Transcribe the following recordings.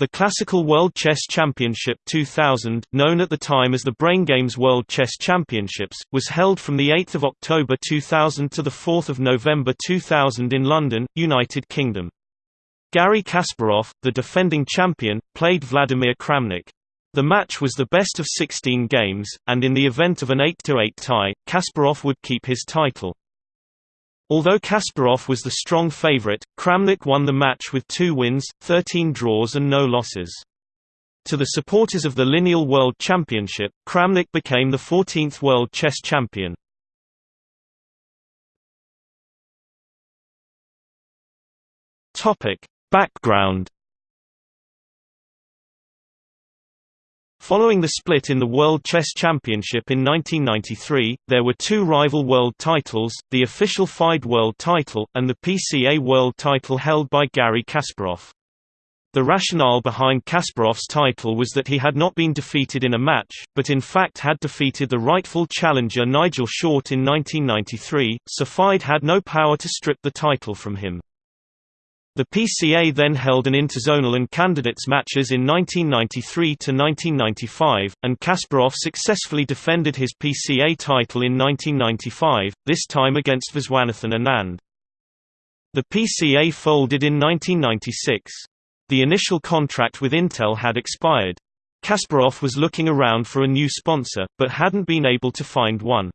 The Classical World Chess Championship 2000, known at the time as the Brain Games World Chess Championships, was held from 8 October 2000 to 4 November 2000 in London, United Kingdom. Garry Kasparov, the defending champion, played Vladimir Kramnik. The match was the best of 16 games, and in the event of an 8-8 tie, Kasparov would keep his title. Although Kasparov was the strong favorite, Kramnik won the match with two wins, 13 draws and no losses. To the supporters of the lineal World Championship, Kramnik became the 14th World Chess Champion. Background Following the split in the World Chess Championship in 1993, there were two rival world titles, the official FIDE World title, and the PCA World title held by Garry Kasparov. The rationale behind Kasparov's title was that he had not been defeated in a match, but in fact had defeated the rightful challenger Nigel Short in 1993, so FIDE had no power to strip the title from him. The PCA then held an interzonal and candidates matches in 1993 to 1995, and Kasparov successfully defended his PCA title in 1995, this time against Viswanathan Anand. The PCA folded in 1996. The initial contract with Intel had expired. Kasparov was looking around for a new sponsor, but hadn't been able to find one.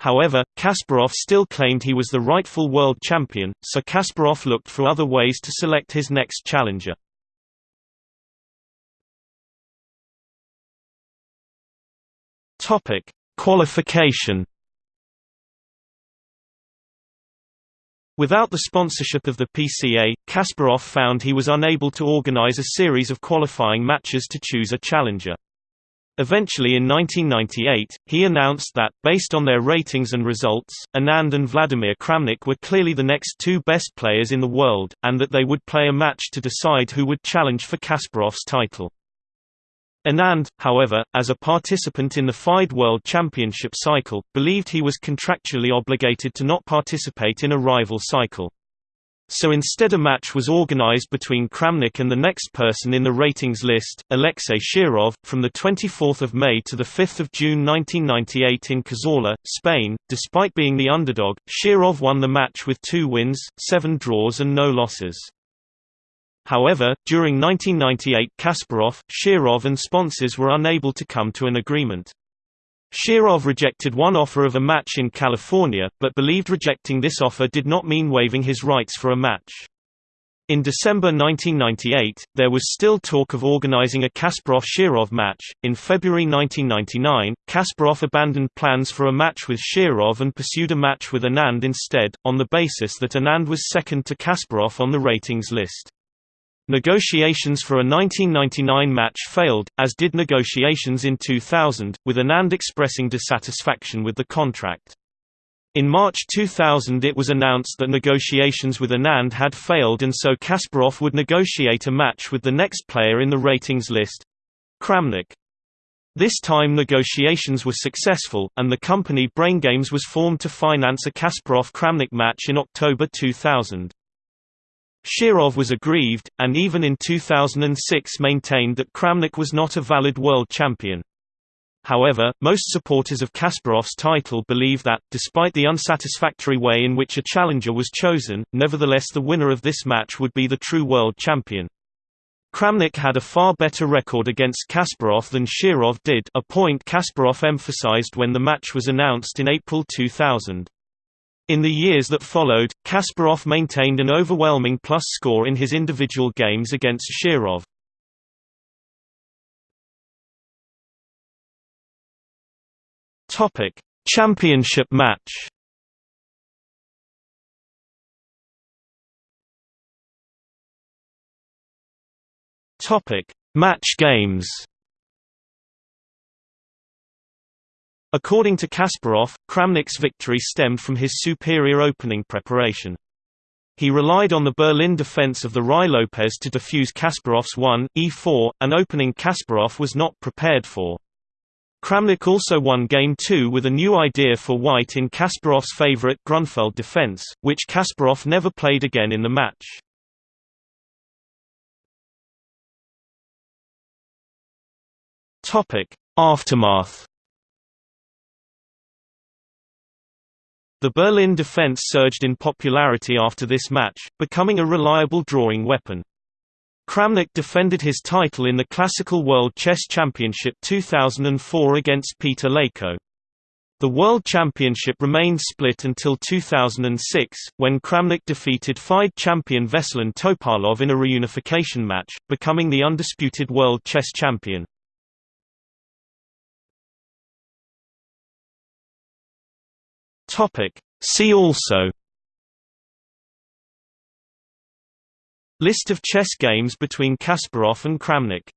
However, Kasparov still claimed he was the rightful world champion, so Kasparov looked for other ways to select his next challenger. Topic: Qualification. Without the sponsorship of the PCA, Kasparov found he was unable to organize a series of qualifying matches to choose a challenger. Eventually in 1998, he announced that, based on their ratings and results, Anand and Vladimir Kramnik were clearly the next two best players in the world, and that they would play a match to decide who would challenge for Kasparov's title. Anand, however, as a participant in the FIDE World Championship cycle, believed he was contractually obligated to not participate in a rival cycle. So instead a match was organized between Kramnik and the next person in the ratings list, Alexei Shirov, from 24 May to 5 June 1998 in Cazorla, Spain. Despite being the underdog, Shirov won the match with two wins, seven draws and no losses. However, during 1998 Kasparov, Shirov and sponsors were unable to come to an agreement. Shirov rejected one offer of a match in California, but believed rejecting this offer did not mean waiving his rights for a match. In December 1998, there was still talk of organizing a Kasparov-Shirov match. In February 1999, Kasparov abandoned plans for a match with Shirov and pursued a match with Anand instead, on the basis that Anand was second to Kasparov on the ratings list. Negotiations for a 1999 match failed, as did negotiations in 2000, with Anand expressing dissatisfaction with the contract. In March 2000 it was announced that negotiations with Anand had failed and so Kasparov would negotiate a match with the next player in the ratings list—Kramnik. This time negotiations were successful, and the company Brain Games was formed to finance a Kasparov-Kramnik match in October 2000. Shirov was aggrieved, and even in 2006 maintained that Kramnik was not a valid world champion. However, most supporters of Kasparov's title believe that, despite the unsatisfactory way in which a challenger was chosen, nevertheless the winner of this match would be the true world champion. Kramnik had a far better record against Kasparov than Shirov did a point Kasparov emphasized when the match was announced in April 2000. In the years that followed, Kasparov maintained an overwhelming plus score in his individual games against Shirov. Topic: Championship match. Topic: Match games. According to Kasparov, Kramnik's victory stemmed from his superior opening preparation. He relied on the Berlin defense of the Ruy Lopez to defuse Kasparov's 1, e4, an opening Kasparov was not prepared for. Kramnik also won Game 2 with a new idea for white in Kasparov's favorite Grunfeld defense, which Kasparov never played again in the match. Aftermath The Berlin defense surged in popularity after this match, becoming a reliable drawing weapon. Kramnik defended his title in the Classical World Chess Championship 2004 against Peter Leko. The World Championship remained split until 2006, when Kramnik defeated FIDE champion Veselin Topalov in a reunification match, becoming the undisputed world chess champion. Topic. See also List of chess games between Kasparov and Kramnik